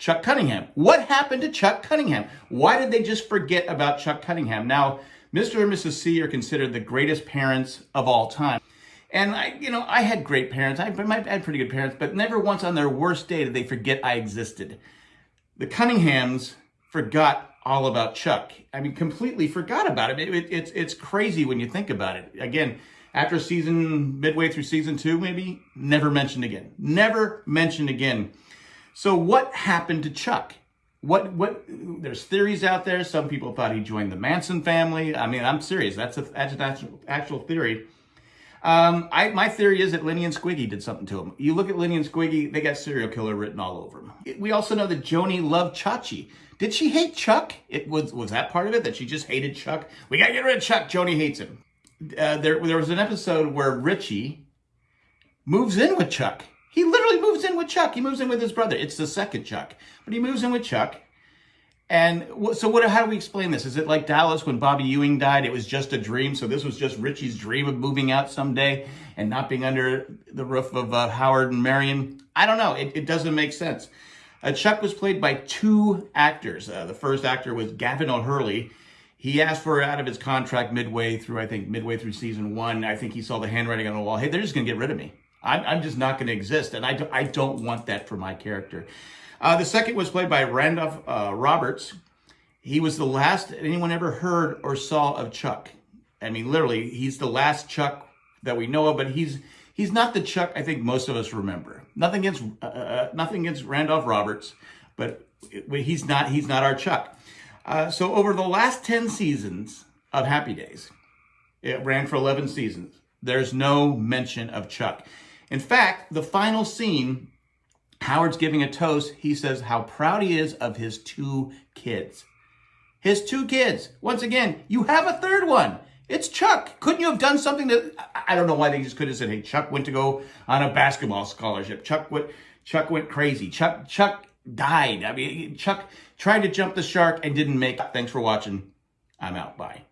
Chuck Cunningham. What happened to Chuck Cunningham? Why did they just forget about Chuck Cunningham? Now, Mr. and Mrs. C are considered the greatest parents of all time. And I, you know, I had great parents. I, had pretty good parents, but never once on their worst day did they forget I existed. The Cunninghams forgot all about Chuck. I mean, completely forgot about him. It, it, it's it's crazy when you think about it. Again, after season midway through season two, maybe never mentioned again. Never mentioned again. So what happened to Chuck? What what? There's theories out there. Some people thought he joined the Manson family. I mean, I'm serious. That's a that's an actual, actual theory. Um, I, my theory is that Lenny and Squiggy did something to him. You look at Lenny and Squiggy, they got serial killer written all over them. We also know that Joanie loved Chachi. Did she hate Chuck? It was was that part of it that she just hated Chuck? We gotta get rid of Chuck. Joanie hates him. Uh, there there was an episode where Richie moves in with Chuck. He literally moves in with Chuck. He moves in with his brother. It's the second Chuck, but he moves in with Chuck. And so what, how do we explain this? Is it like Dallas when Bobby Ewing died? It was just a dream. So this was just Richie's dream of moving out someday and not being under the roof of uh, Howard and Marion. I don't know. It, it doesn't make sense. Uh, Chuck was played by two actors. Uh, the first actor was Gavan O'Herlihy. He asked for out of his contract midway through, I think, midway through season one. I think he saw the handwriting on the wall. Hey, they're just going to get rid of me. I'm, I'm just not going to exist. And I, do, I don't want that for my character. Uh, the second was played by Randolph uh, Roberts. He was the last anyone ever heard or saw of Chuck. I mean, literally, he's the last Chuck that we know of, but he's he's not the Chuck I think most of us remember. Nothing against uh, uh nothing against Randolph Roberts, but he's not he's not our Chuck. Uh, so over the last ten seasons of Happy Days, it ran for eleven seasons. There's no mention of Chuck. In fact, the final scene Howard's giving a toast. He says how proud he is of his two kids. His two kids. Once again, you have a third one. It's Chuck. Couldn't you have done something that I don't know why they just could have said, "Hey, Chuck went to go on a basketball scholarship. Chuck went Chuck went crazy. Chuck Chuck died. I mean, Chuck tried to jump the shark and didn't make it. Thanks for watching. I'm out. Bye.